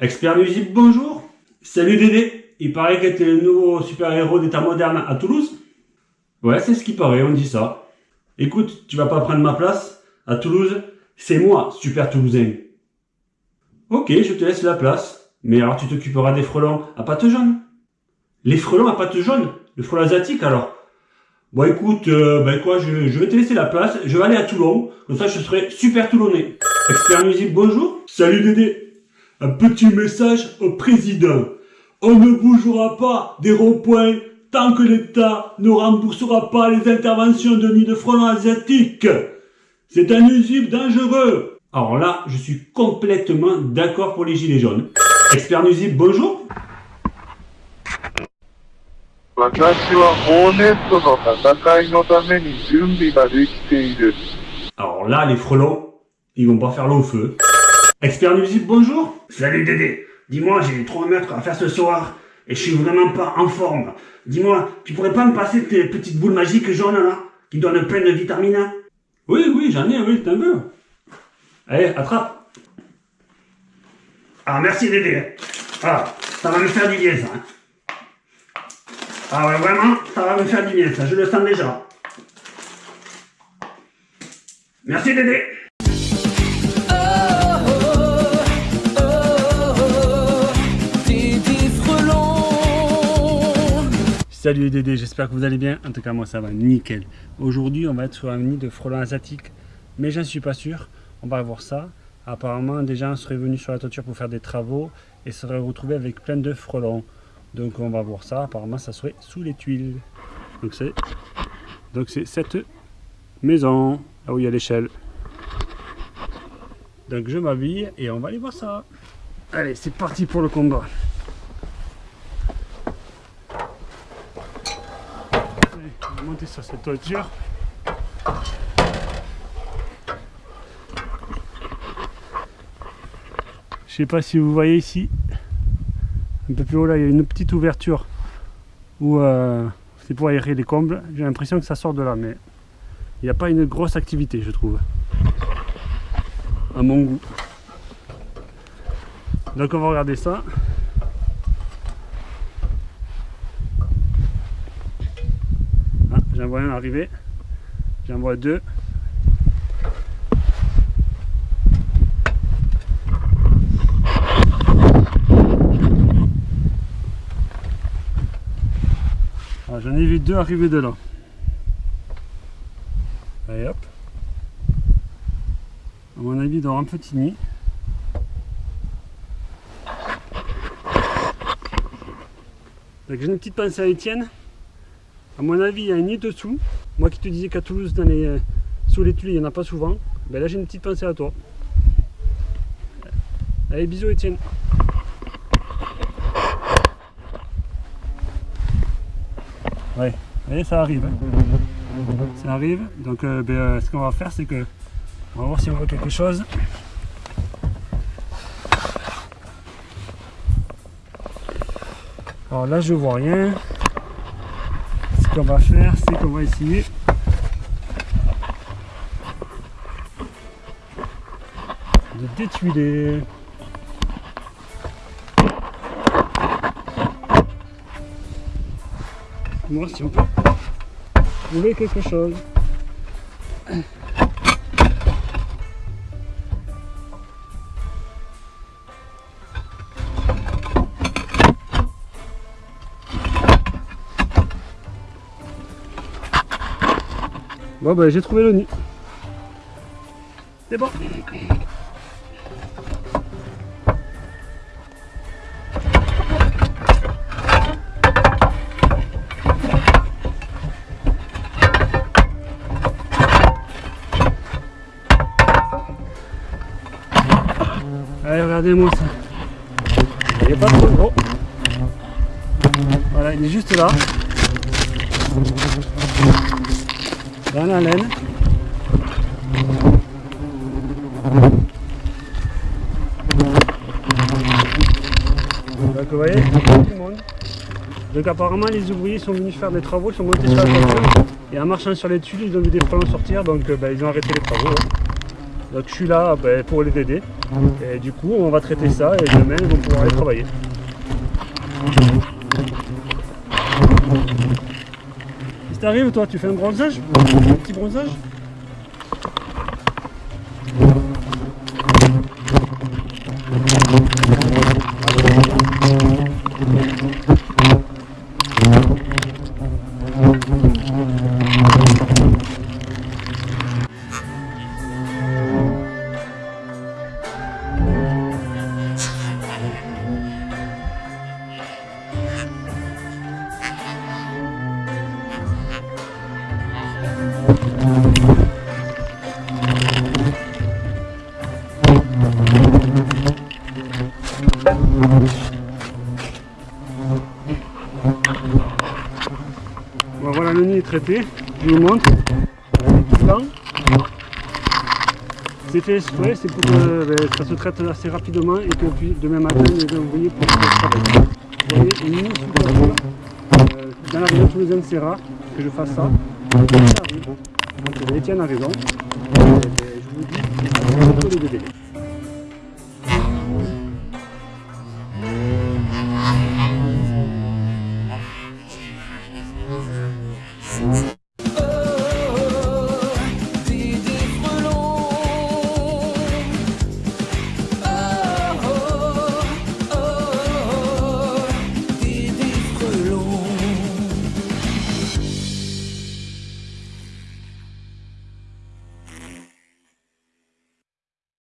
Expert nuisible, bonjour. Salut Dédé. Il paraît que t'es le nouveau super-héros d'état moderne à Toulouse Ouais, c'est ce qui paraît, on dit ça. Écoute, tu vas pas prendre ma place À Toulouse, c'est moi, super toulousain. Ok, je te laisse la place. Mais alors tu t'occuperas des frelons à pattes jaunes Les frelons à pattes jaunes Le frelon asiatique alors? Bon écoute, euh, ben quoi, je, je, vais te laisser la place, je vais aller à Toulon, comme ça je serai super toulonnais. Expert musique, bonjour. Salut Dédé. Un petit message au président. On ne bougera pas des ronds-points tant que l'État ne remboursera pas les interventions de nid de frelons asiatiques. C'est un nuisible dangereux. Alors là, je suis complètement d'accord pour les gilets jaunes. Expert nuisible, bonjour. Alors là, les frelons, ils vont pas faire long feu. Expert nuisible, bonjour. Salut Dédé. Dis-moi, j'ai 3 mètres à faire ce soir et je suis vraiment pas en forme. Dis-moi, tu pourrais pas me passer tes petites boules magiques jaunes là, qui donnent plein de vitamines? Oui, oui, j'en ai, oui, t'en veux. Allez, attrape. Ah, merci Dédé. Ah, ça va me faire du bien ça. Hein. Ah ouais, vraiment, ça va me faire du bien, ça, je le sens déjà. Merci Dédé Salut Dédé, j'espère que vous allez bien. En tout cas, moi ça va nickel. Aujourd'hui, on va être sur un nid de frelons asiatiques, mais j'en suis pas sûr. On va voir ça. Apparemment, des gens seraient venus sur la toiture pour faire des travaux et seraient retrouvés avec plein de frelons. Donc on va voir ça, apparemment ça serait sous les tuiles. Donc c'est donc c'est cette maison, là où il y a l'échelle. Donc je m'habille et on va aller voir ça. Allez, c'est parti pour le combat. Allez, on monter sur cette toiture. Je sais pas si vous voyez ici, un peu plus haut là, il y a une petite ouverture où euh, c'est pour aérer les combles. J'ai l'impression que ça sort de là, mais il n'y a pas une grosse activité, je trouve. À mon goût. Donc on va regarder ça. Ah, j'en vois un arriver. J'en vois deux. J'en ai vu deux arriver de là. Allez hop. À mon avis, dans un petit nid. j'ai une petite pensée à Étienne. À mon avis, il y a un nid dessous. Moi qui te disais qu'à Toulouse, dans les, euh, sous les tuiles, il n'y en a pas souvent. Ben là, j'ai une petite pensée à toi. Allez, bisous Étienne. Ouais, ça arrive. Hein. Ça arrive. Donc euh, ben, euh, ce qu'on va faire, c'est que on va voir si on voit quelque chose. Alors là, je vois rien. Ce qu'on va faire, c'est qu'on va essayer de détuiler. Moi, si on peut trouver quelque chose. Bah j'ai trouvé le nid. C'est bon. Allez, regardez-moi ça. Il n'est pas trop gros. Voilà, il est juste là. Dans la laine. Donc vous voyez, tout le monde. Donc apparemment les ouvriers sont venus faire des travaux, ils sont montés sur la voiture et en marchant sur les tuiles ils ont vu des frelons sortir donc euh, ben, ils ont arrêté les travaux. Donc je suis là ben, pour les aider. Et du coup, on va traiter ça et demain, ils vont pouvoir aller travailler. T'arrives, toi, tu fais un bronzage Un petit bronzage Voilà le nid est traité, je vous montre. C'est fait exprès, c'est pour que ben, ça se traite assez rapidement et que puis, demain matin les ouvriers puissent travailler. Vous voyez, une. Euh, dans la région toulousaine, c'est rare que je fasse ça. Donc Étienne a raison. Ben, je vous dis, c'est ça, c'est le délai.